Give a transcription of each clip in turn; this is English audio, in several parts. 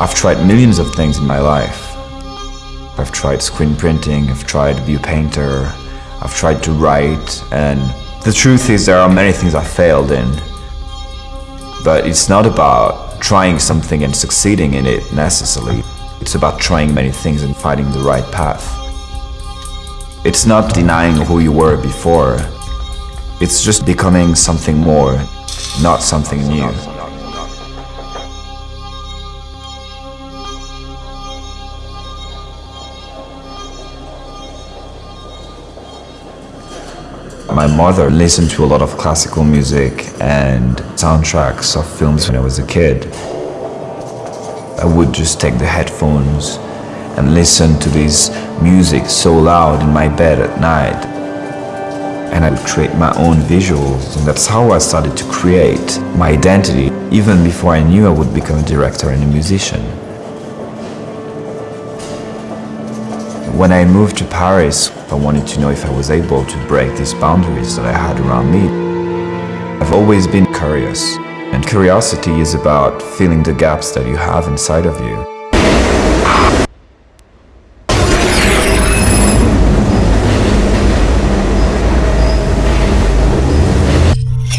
I've tried millions of things in my life. I've tried screen printing, I've tried view painter, I've tried to write, and the truth is there are many things I failed in. But it's not about trying something and succeeding in it necessarily. It's about trying many things and finding the right path. It's not denying who you were before. It's just becoming something more, not something new. My mother listened to a lot of classical music and soundtracks of films when I was a kid. I would just take the headphones and listen to this music so loud in my bed at night. And I would create my own visuals and that's how I started to create my identity even before I knew I would become a director and a musician. When I moved to Paris, I wanted to know if I was able to break these boundaries that I had around me. I've always been curious, and curiosity is about filling the gaps that you have inside of you.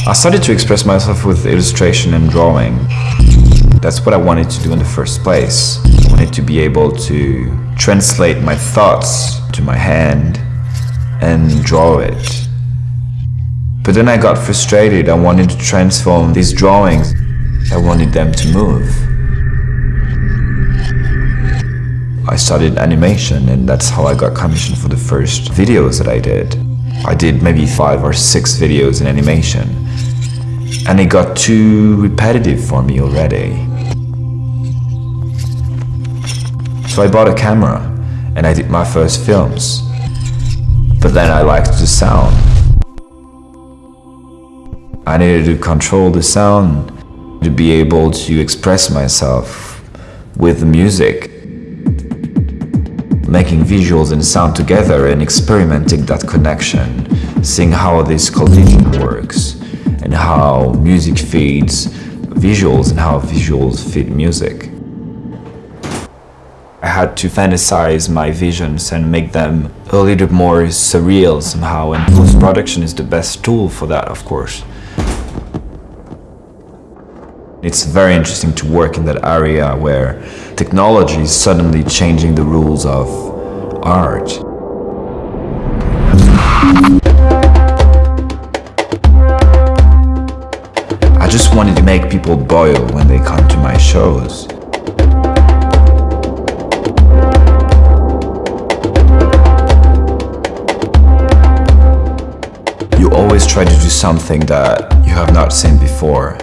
I started to express myself with illustration and drawing. That's what I wanted to do in the first place. Wanted to be able to translate my thoughts to my hand and draw it. But then I got frustrated. I wanted to transform these drawings. I wanted them to move. I studied animation and that's how I got commissioned for the first videos that I did. I did maybe five or six videos in animation and it got too repetitive for me already. So I bought a camera and I did my first films. But then I liked the sound. I needed to control the sound to be able to express myself with the music. Making visuals and sound together and experimenting that connection, seeing how this collision works and how music feeds visuals and how visuals feed music. I had to fantasize my visions and make them a little more surreal somehow and post-production is the best tool for that of course. It's very interesting to work in that area where technology is suddenly changing the rules of art. I just wanted to make people boil when they come to my shows. You always try to do something that you have not seen before,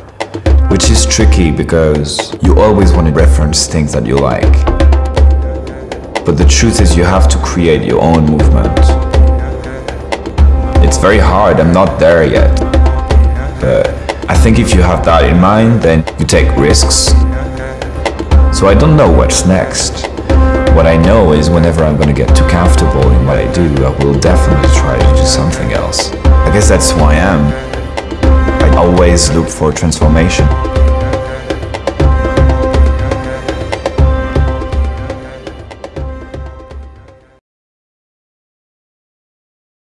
which is tricky because you always want to reference things that you like. But the truth is you have to create your own movement. It's very hard, I'm not there yet. But I think if you have that in mind, then you take risks. So I don't know what's next. What I know is whenever I'm going to get too comfortable in what I do, I will definitely try to do something else. Guess that's who I am. I always look for transformation.